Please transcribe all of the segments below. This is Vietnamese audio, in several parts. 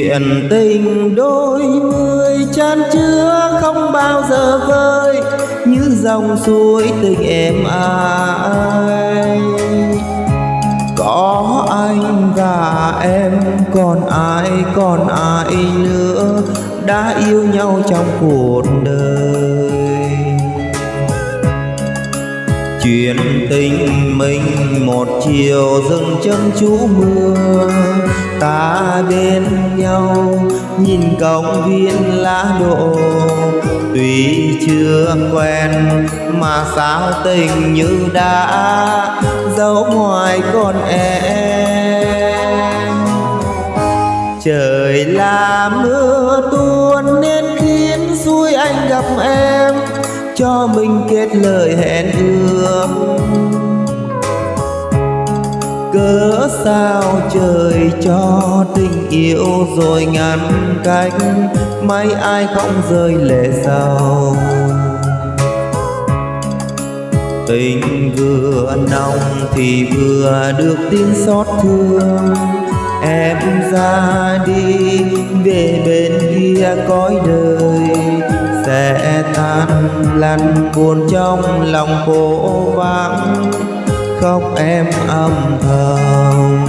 chuyện tình đôi người chan chứa không bao giờ vơi, như dòng suối tình em ai có anh và em, còn ai còn ai nữa, đã yêu nhau trong cuộc đời. Chuyện tình mình một chiều dừng chân chú mưa, ta bên nhau, nhìn công viên lá đổ tuy chưa quen mà sao tình như đã, dấu ngoài con em. Trời là mưa tuôn nên khiến xui anh gặp em, cho mình kết lời hẹn ước cớ sao trời cho tình yêu rồi ngăn cách, may ai không rơi lệ sầu tình vừa nồng thì vừa được tin xót thương. Em ra đi, về bên kia cõi đời, sẽ tan lăn buồn trong lòng cô vắng khóc em âm thầm.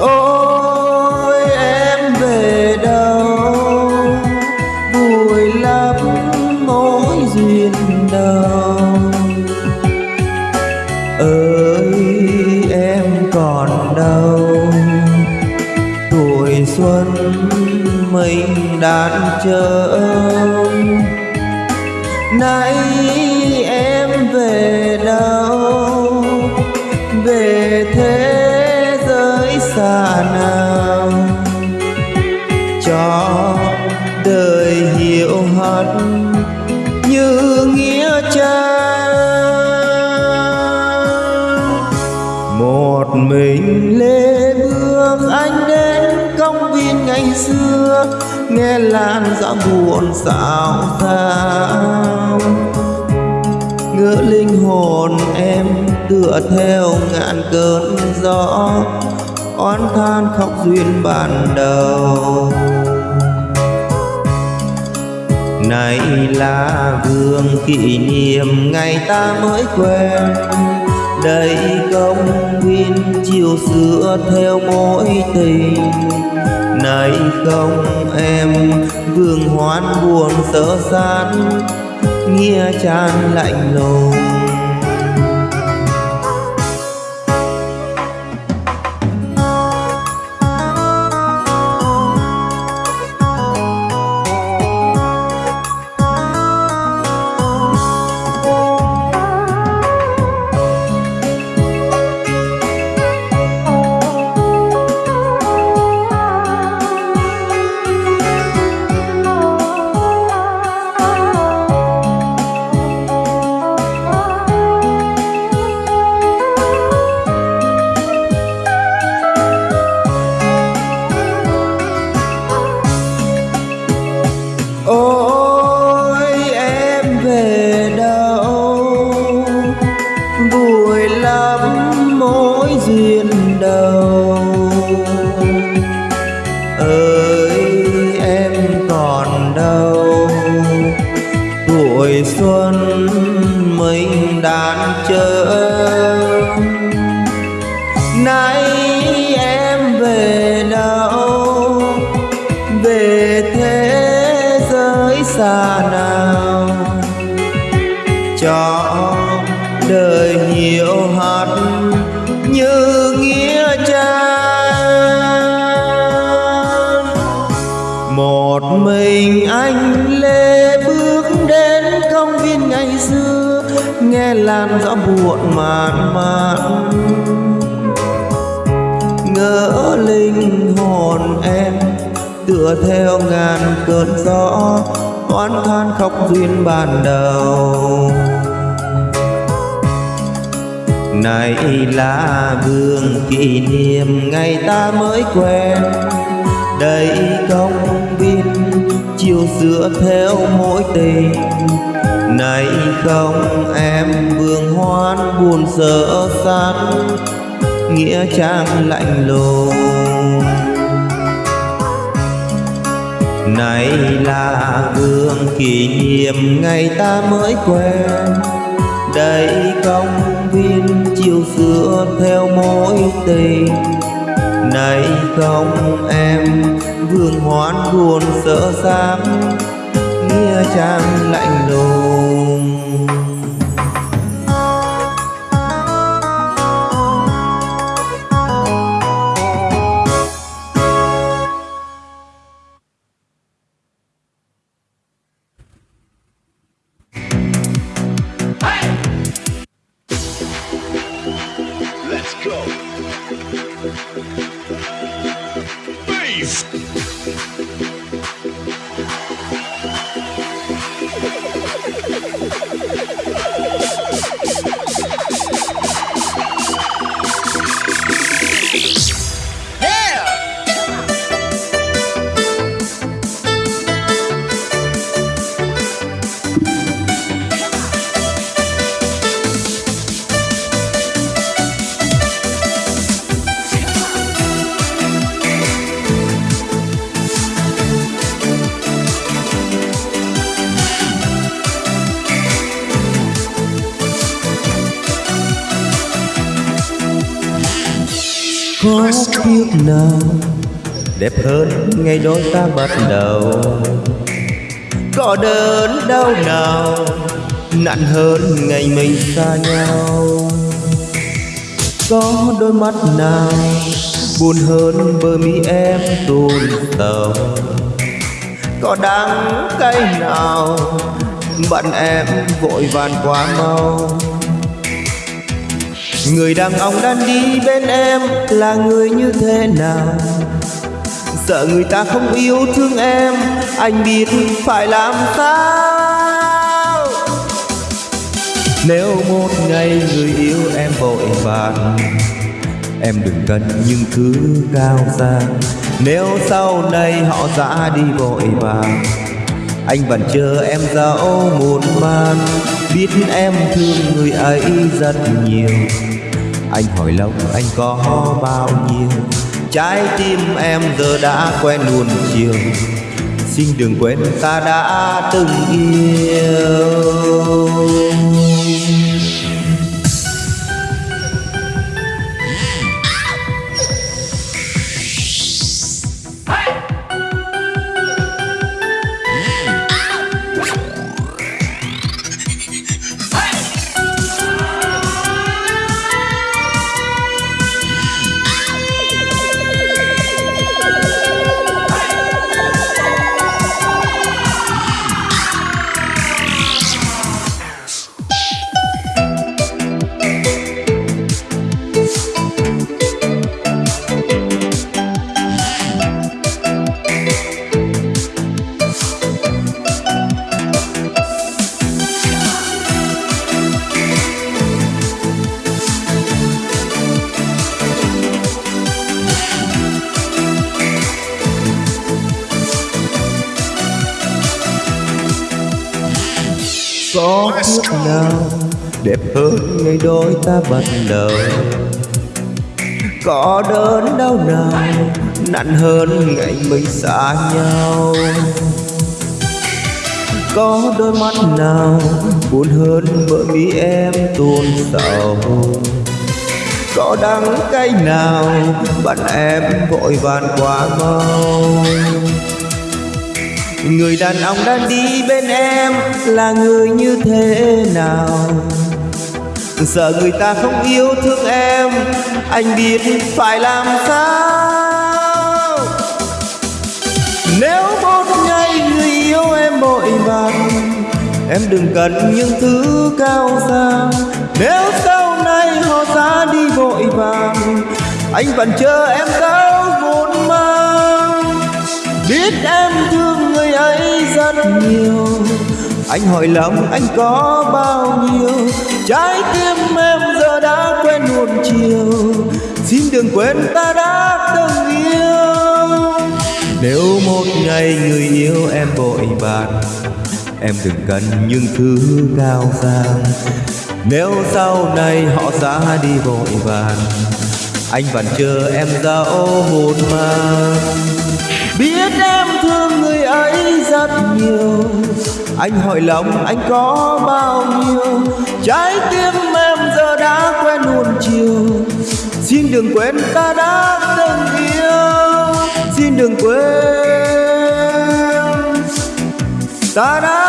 Ôi, em về đâu? Vui lắm, mối duyên đầu ơi, em còn đâu? Tuổi xuân mình đàn chờ nay em về đâu? Về thế giới xa nào? Cho đời hiểu hết như nghĩa trang. Một mình lê bước anh đến công viên ngày xưa nghe lan gió buồn xào xao ngỡ linh hồn em tựa theo ngàn cơn gió, oán than khóc duyên ban đầu. Này là vương kỷ niệm ngày ta mới quen, đây công viên chiều xưa theo mối tình này không? Em vương hoán buồn sợ san nghĩa chan lạnh lùng. Chờ nay em về đâu? Về thế giới xa nào? Cho đời nhiều hạt như nghĩa trang. Một mình anh lên nghe làn gió buồn mạn mạn. Ngỡ linh hồn em, tựa theo ngàn cơn gió, oán than khóc duyên ban đầu. Này là gương kỷ niệm ngày ta mới quen. Đây công viên chiều sửa theo mối tình này không, em vương hoan buồn sợ sát nghĩa trang lạnh lùng. Này là gương kỷ niệm ngày ta mới quen, đây công viên chiều xưa theo mối tình. Này không, em vương hoan buồn sợ sáng nghĩa trang lạnh lùng. Có biết nào. Đẹp hơn ngày đôi ta bắt đầu. Có đớn đau nào, nặng hơn ngày mình xa nhau. Có đôi mắt nào, buồn hơn bờ mi em tuôn tàu có đắng cay nào, bạn em vội vàng quá mau. Người đàn ông đang đi bên em là người như thế nào? Sợ người ta không yêu thương em, Anh biết phải làm sao? Nếu một ngày người yêu em vội vàng, Em đừng cần những thứ cao xa Nếu sau này họ ra đi vội vàng, anh vẫn chờ em dẫu một man biết em thương người ấy rất nhiều anh hỏi lòng anh có bao nhiêu? Trái tim em giờ đã quen luôn chiều. Xin đừng quên ta đã từng yêu. Có kiếp nào đẹp hơn? Ngày đôi ta bắt đầu. Có đớn đau nào nặng hơn ngày mình xa nhau? Có đôi mắt nào buồn hơn bởi vì em tuôn sầu có đắng cay nào bạn em vội vàng quá mau Người đàn ông đang đi bên em là người như thế nào? Sợ người ta không yêu thương em, Anh biết phải làm sao? Nếu một ngày người yêu em vội vàng, Em đừng cần những thứ cao xa Nếu sau này họ ra đi vội vàng, Anh vẫn chờ em đâu vốn mang. Biết em thương rất nhiều. Anh hỏi lòng anh có bao nhiêu? Trái tim em giờ đã quen nuông chiều. Xin đừng quên ta đã từng yêu. Nếu một ngày người yêu em vội bạc Em đừng cần những thứ cao sang Nếu sau này họ ra đi vội vàng Anh vẫn chờ em ra ô hồn mà. Biết em thương người ấy rất nhiều. Anh hỏi lòng anh có bao nhiêu? Trái tim em giờ đã quen nuông chiều. Xin đừng quên ta đã từng yêu. Xin đừng quên Ta đã